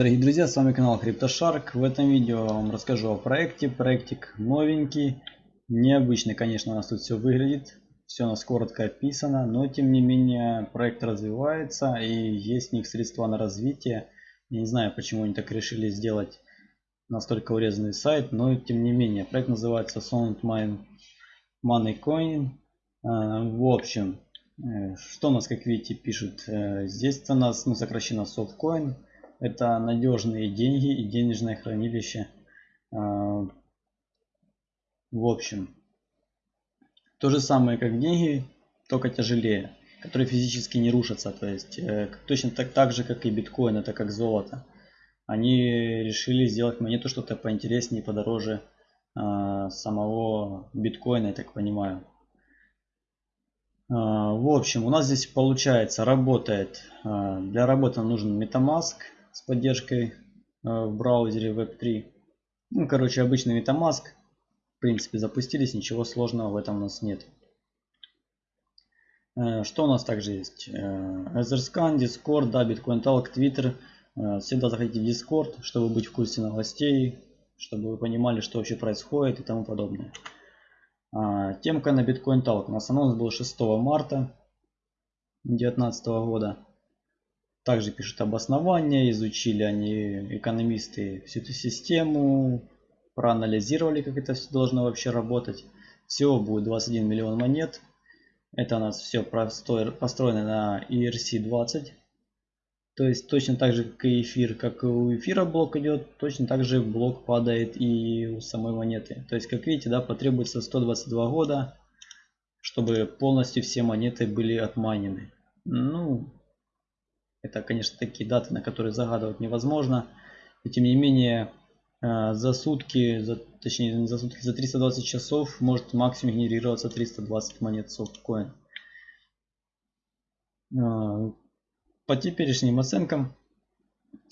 Дорогие друзья, с вами канал CryptoShark. В этом видео я вам расскажу о проекте. Проектик новенький, необычный, конечно, у нас тут все выглядит. Все у нас коротко описано, но тем не менее проект развивается и есть в них средства на развитие. Я не знаю, почему они так решили сделать настолько урезанный сайт, но тем не менее. Проект называется Sound Money Coin. А, в общем, э, что у нас, как видите, пишут. Э, здесь у нас ну, сокращенно Softcoin. Это надежные деньги и денежное хранилище. А, в общем, то же самое, как деньги, только тяжелее, которые физически не рушатся. То есть э, точно так, так же, как и биткоин, это как золото. Они решили сделать монету что-то поинтереснее, подороже а, самого биткоина, я так понимаю. А, в общем, у нас здесь получается, работает, для работы нужен MetaMask, с поддержкой э, в браузере Web3. Ну, короче, обычный MetaMask. В принципе, запустились, ничего сложного в этом у нас нет. Э, что у нас также есть? Etherscan, Discord, да, Bitcoin Talk, Twitter. Э, всегда заходите в Discord, чтобы быть в курсе новостей, чтобы вы понимали, что вообще происходит и тому подобное. А, темка на Bitcoin Talk. У нас анонс был 6 марта 2019 года. Также пишут обоснования, изучили они, экономисты, всю эту систему, проанализировали, как это все должно вообще работать. Всего будет 21 миллион монет. Это у нас все построено на ERC-20. То есть точно так же, как и эфир, как и у эфира блок идет, точно так же блок падает и у самой монеты. То есть, как видите, да, потребуется 122 года, чтобы полностью все монеты были отмайнены. Ну, это, конечно, такие даты, на которые загадывать невозможно. И тем не менее, э, за сутки, за, точнее не за сутки, за 320 часов может максимум генерироваться 320 монет софткоин. Э, по теперешним оценкам,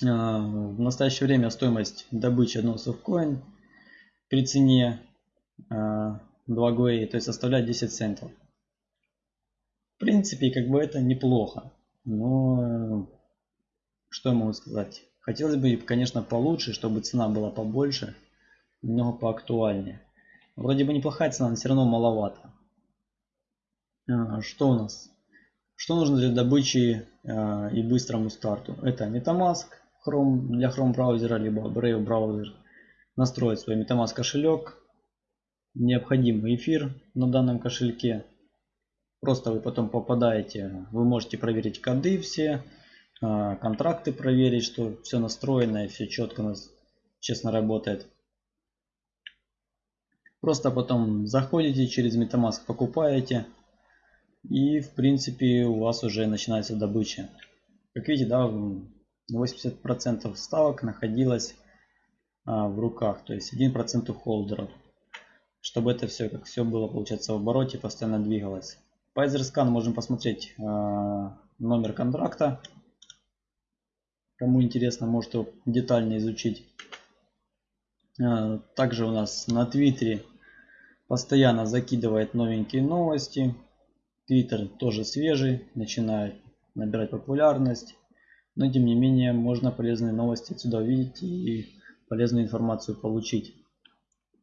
э, в настоящее время стоимость добычи одного софткоин при цене 2 GUI, то есть составляет 10 центов. В принципе, как бы это неплохо. Но что я могу сказать? Хотелось бы, конечно, получше, чтобы цена была побольше, немного поактуальнее. Вроде бы неплохая цена, но все равно маловато. А, что у нас? Что нужно для добычи а, и быстрому старту? Это MetaMask Chrome, для Chrome браузера, либо Brave браузер. Настроить свой MetaMask кошелек. Необходимый эфир на данном кошельке. Просто вы потом попадаете, вы можете проверить коды все, а, контракты проверить, что все настроено и все четко у нас честно работает. Просто потом заходите через MetaMask, покупаете и в принципе у вас уже начинается добыча. Как видите, да, 80% ставок находилось а, в руках, то есть 1% у холдеров. Чтобы это все, как все было, получается, в обороте, постоянно двигалось. По EtherScan можем посмотреть э, номер контракта. Кому интересно, может его детально изучить. Э, также у нас на Твиттере постоянно закидывает новенькие новости. Твиттер тоже свежий, начинает набирать популярность. Но тем не менее можно полезные новости отсюда увидеть и полезную информацию получить.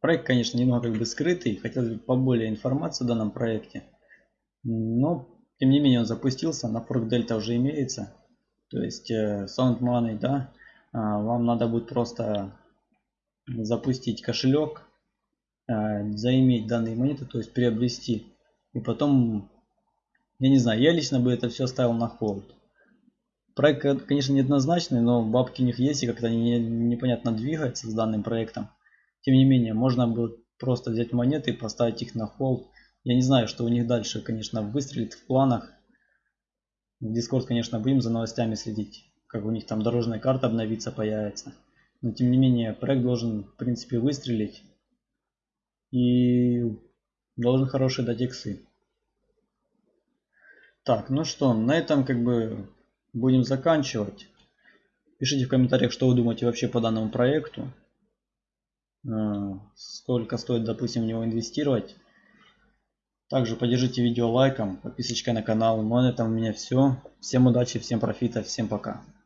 Проект, конечно, немного как бы скрытый. Хотелось бы поболее информации о данном проекте. Но, тем не менее, он запустился, на Fork Delta уже имеется. То есть э, Sound Money, да, а, вам надо будет просто запустить кошелек, э, заиметь данные монеты, то есть приобрести. И потом, я не знаю, я лично бы это все ставил на холд. Проект, конечно, неоднозначный, но бабки у них есть, и как-то они непонятно двигаются с данным проектом. Тем не менее, можно было просто взять монеты и поставить их на холд я не знаю, что у них дальше, конечно, выстрелит в планах. В Discord, конечно, будем за новостями следить, как у них там дорожная карта обновится, появится. Но тем не менее, проект должен, в принципе, выстрелить. И должен хороший дать иксы. Так, ну что, на этом как бы будем заканчивать. Пишите в комментариях, что вы думаете вообще по данному проекту. Э, сколько стоит, допустим, в него инвестировать. Также поддержите видео лайком, подписочкой на канал. Ну а на этом у меня все. Всем удачи, всем профита, всем пока.